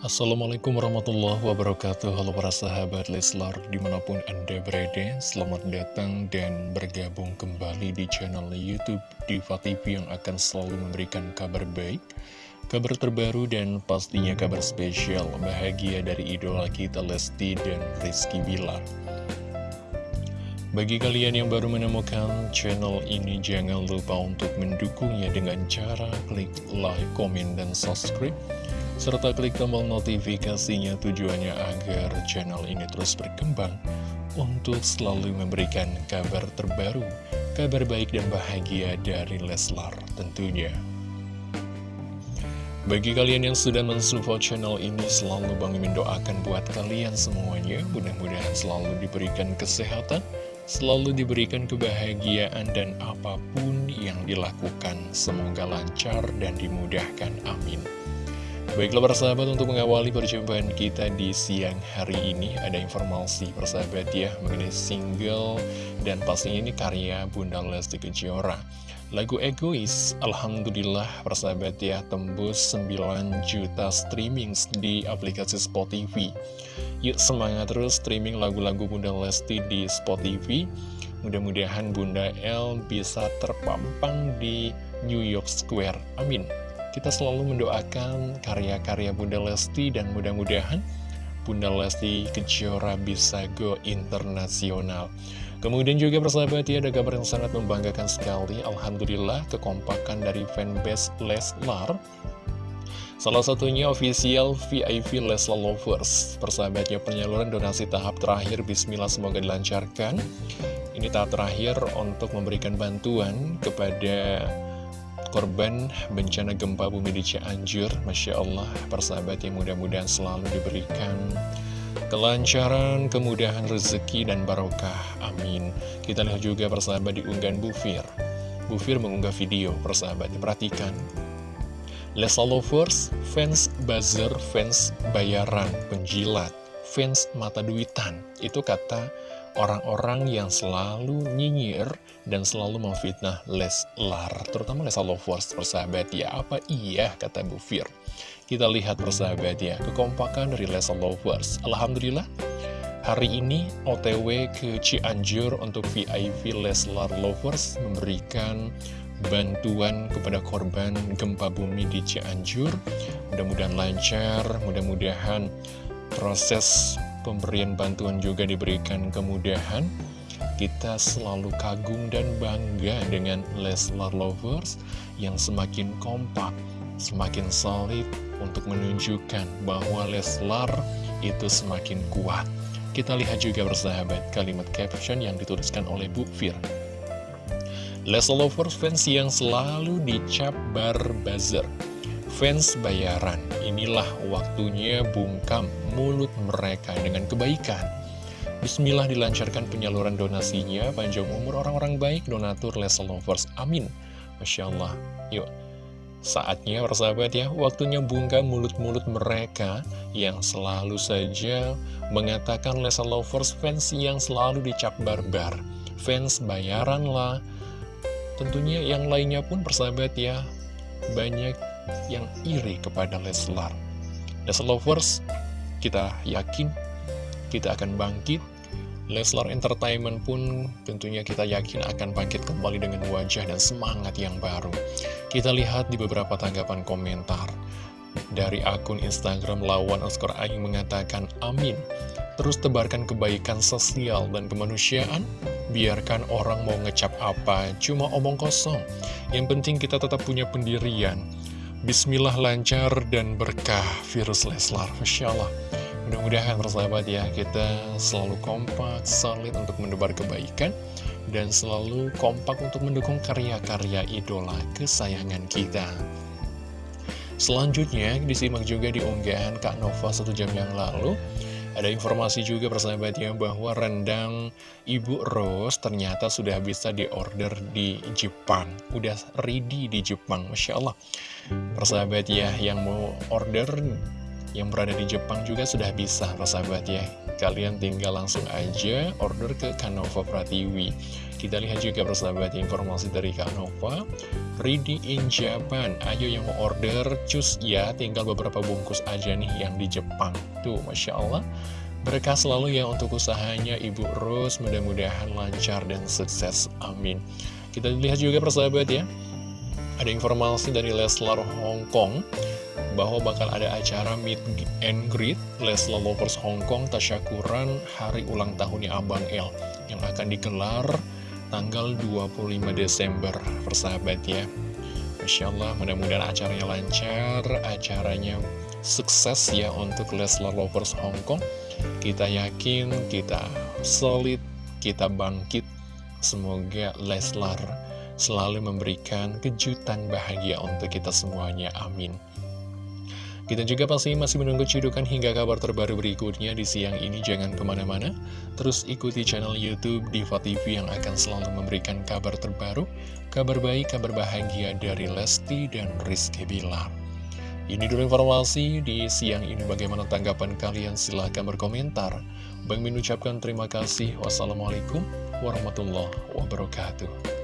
Assalamualaikum warahmatullahi wabarakatuh. Halo para sahabat Leslar di mana pun anda berada Selamat datang dan bergabung kembali di channel Youtube Diva TV yang akan selalu memberikan kabar baik Kabar terbaru dan pastinya kabar spesial bahagia dari idola kita Lesti dan Rizky Bilar. Bagi kalian yang baru menemukan channel ini, jangan lupa untuk mendukungnya dengan cara klik like, komen, dan subscribe serta klik tombol notifikasinya tujuannya agar channel ini terus berkembang untuk selalu memberikan kabar terbaru, kabar baik dan bahagia dari Leslar tentunya. Bagi kalian yang sudah mensupport channel ini, selalu Bang mendoakan buat kalian semuanya, mudah-mudahan selalu diberikan kesehatan, selalu diberikan kebahagiaan dan apa pun yang dilakukan, semoga lancar dan dimudahkan. Amin. Baiklah persahabat untuk mengawali perjumpaan kita di siang hari ini Ada informasi persahabat ya mengenai single dan pastinya ini karya Bunda Lesti Kejora. Lagu Egois, Alhamdulillah persahabat ya tembus 9 juta streaming di aplikasi Spotify. Yuk semangat terus streaming lagu-lagu Bunda Lesti di Spotify. Mudah-mudahan Bunda L bisa terpampang di New York Square. Amin kita selalu mendoakan karya-karya Bunda Lesti dan mudah-mudahan Bunda Lesti Kejora bisa go internasional. Kemudian juga persahabat ya ada kabar yang sangat membanggakan sekali. Alhamdulillah kekompakan dari fanbase Leslar Salah satunya official VIP Leslar Lovers. Persahabatnya penyaluran donasi tahap terakhir Bismillah semoga dilancarkan. Ini tahap terakhir untuk memberikan bantuan kepada korban bencana gempa bumi di Cianjur. Masya Allah persahabat yang mudah-mudahan selalu diberikan kelancaran, kemudahan rezeki dan barokah. Amin. Kita lihat juga persahabat di unggahan Bufir. Bufir mengunggah video persahabat. Perhatikan. Lesa Lovers, fans buzzer, fans bayaran, penjilat, fans mata duitan. Itu kata orang-orang yang selalu nyinyir dan selalu memfitnah Leslar, terutama Leslar Lovers persahabat ya. Apa iya kata Bu Fir? Kita lihat persahabat ya, kekompakan dari Leslar Lovers. Alhamdulillah, hari ini OTW ke Cianjur untuk VIP Leslar Lovers memberikan bantuan kepada korban gempa bumi di Cianjur. Mudah-mudahan lancar, mudah-mudahan proses pemberian bantuan juga diberikan kemudahan kita selalu kagum dan bangga dengan Leslar Lovers yang semakin kompak, semakin solid untuk menunjukkan bahwa Leslar itu semakin kuat. Kita lihat juga bersahabat kalimat caption yang dituliskan oleh Bu Fir. Leslar Lovers fans yang selalu dicap bar buzzer fans bayaran. Inilah waktunya bungkam mulut mereka dengan kebaikan. Bismillah dilancarkan penyaluran donasinya, panjang umur orang-orang baik, donatur Leslie Lovers. Amin. Masya Allah. Yuk, saatnya persahabat ya, waktunya bungkam mulut-mulut mereka yang selalu saja mengatakan Leslie Lovers fans yang selalu dicap barbar. Fans bayaran lah. Tentunya yang lainnya pun persahabat ya, banyak yang iri kepada Leslar. Leslar Lovers, kita yakin kita akan bangkit. Leslar Entertainment pun tentunya kita yakin akan bangkit kembali dengan wajah dan semangat yang baru. Kita lihat di beberapa tanggapan komentar. Dari akun Instagram Lawan Oscar Aing mengatakan, Amin. Terus tebarkan kebaikan sosial dan kemanusiaan. Biarkan orang mau ngecap apa, cuma omong kosong. Yang penting kita tetap punya pendirian. Bismillah lancar dan berkah virus Leslar. Masya Allah. Mudah-mudahan persahabat ya. Kita selalu kompak, solid untuk mendebar kebaikan Dan selalu kompak untuk mendukung karya-karya idola kesayangan kita. Selanjutnya disimak juga di unggahan Kak Nova satu jam yang lalu ada informasi juga persahabatnya bahwa rendang Ibu Rose ternyata sudah bisa diorder di Jepang. Udah ready di Jepang, Masya Allah. Persahabat ya, yang mau order yang berada di Jepang juga sudah bisa persahabat ya. Kalian tinggal langsung aja order ke Kanova Pratiwi. Kita lihat juga persahabat informasi dari Kak Nova Ready in Japan. Ayo yang mau order cus. Ya Tinggal beberapa bungkus aja nih yang di Jepang. Tuh Masya Allah. Berkah selalu ya untuk usahanya Ibu Rose. Mudah-mudahan lancar dan sukses. Amin. Kita lihat juga persahabat ya. Ada informasi dari Leslar Hong Kong bahwa bakal ada acara meet and greet Leslar Lovers Hong Kong tasyakuran hari ulang tahunnya Abang L yang akan digelar tanggal 25 Desember persahabat ya. Masya Allah mudah-mudahan acaranya lancar acaranya sukses ya untuk Leslar Lovers Hong Kong. Kita yakin kita solid kita bangkit. Semoga Leslar selalu memberikan kejutan bahagia untuk kita semuanya. Amin kita juga pasti masih menunggu cidukan hingga kabar terbaru berikutnya di siang ini. Jangan ke mana-mana, terus ikuti channel Youtube Diva TV yang akan selalu memberikan kabar terbaru, kabar baik, kabar bahagia dari Lesti dan Rizky Bilar. Ini dulu informasi di siang ini bagaimana tanggapan kalian silahkan berkomentar. Bang mengucapkan terima kasih. Wassalamualaikum warahmatullahi wabarakatuh.